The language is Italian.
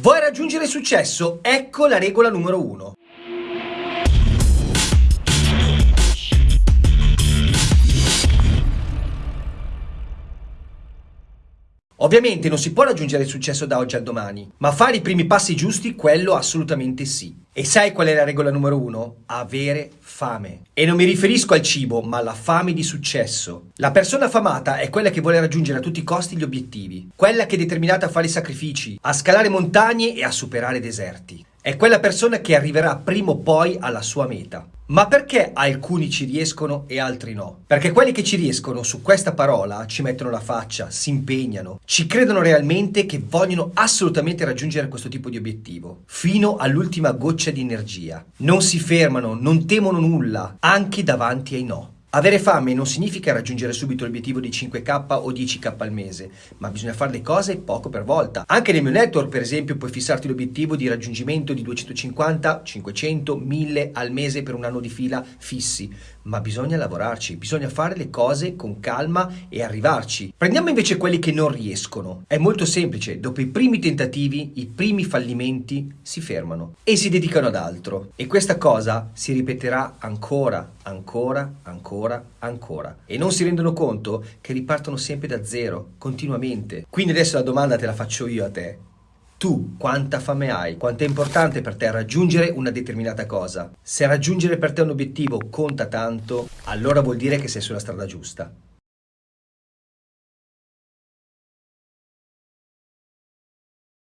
Vuoi raggiungere successo? Ecco la regola numero uno. Ovviamente non si può raggiungere il successo da oggi al domani, ma fare i primi passi giusti, quello assolutamente sì. E sai qual è la regola numero uno? Avere fame. E non mi riferisco al cibo, ma alla fame di successo. La persona affamata è quella che vuole raggiungere a tutti i costi gli obiettivi, quella che è determinata a fare sacrifici, a scalare montagne e a superare deserti. È quella persona che arriverà prima o poi alla sua meta. Ma perché alcuni ci riescono e altri no? Perché quelli che ci riescono su questa parola ci mettono la faccia, si impegnano, ci credono realmente che vogliono assolutamente raggiungere questo tipo di obiettivo, fino all'ultima goccia di energia. Non si fermano, non temono nulla, anche davanti ai no. Avere fame non significa raggiungere subito l'obiettivo di 5k o 10k al mese, ma bisogna fare le cose poco per volta. Anche nel mio network, per esempio, puoi fissarti l'obiettivo di raggiungimento di 250, 500, 1000 al mese per un anno di fila fissi, ma bisogna lavorarci, bisogna fare le cose con calma e arrivarci. Prendiamo invece quelli che non riescono. È molto semplice, dopo i primi tentativi, i primi fallimenti si fermano e si dedicano ad altro. E questa cosa si ripeterà ancora, ancora, ancora ancora, ancora. E non si rendono conto che ripartono sempre da zero, continuamente. Quindi adesso la domanda te la faccio io a te. Tu quanta fame hai? Quanto è importante per te raggiungere una determinata cosa? Se raggiungere per te un obiettivo conta tanto, allora vuol dire che sei sulla strada giusta.